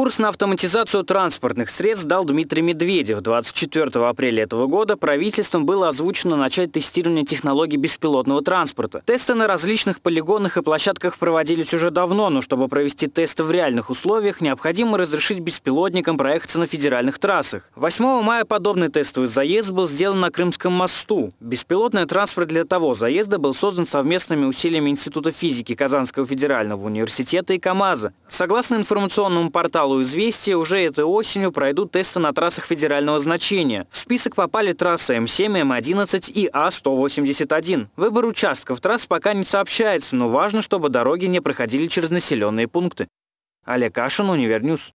Курс на автоматизацию транспортных средств дал Дмитрий Медведев. 24 апреля этого года правительством было озвучено начать тестирование технологий беспилотного транспорта. Тесты на различных полигонах и площадках проводились уже давно, но чтобы провести тесты в реальных условиях, необходимо разрешить беспилотникам проехаться на федеральных трассах. 8 мая подобный тестовый заезд был сделан на Крымском мосту. Беспилотный транспорт для того заезда был создан совместными усилиями Института физики Казанского федерального университета и КАМАЗа. Согласно информационному порталу «Известия» уже этой осенью пройдут тесты на трассах федерального значения. В список попали трассы М7, М11 и А181. Выбор участков трасс пока не сообщается, но важно, чтобы дороги не проходили через населенные пункты. Олег Кашин, Универньюз.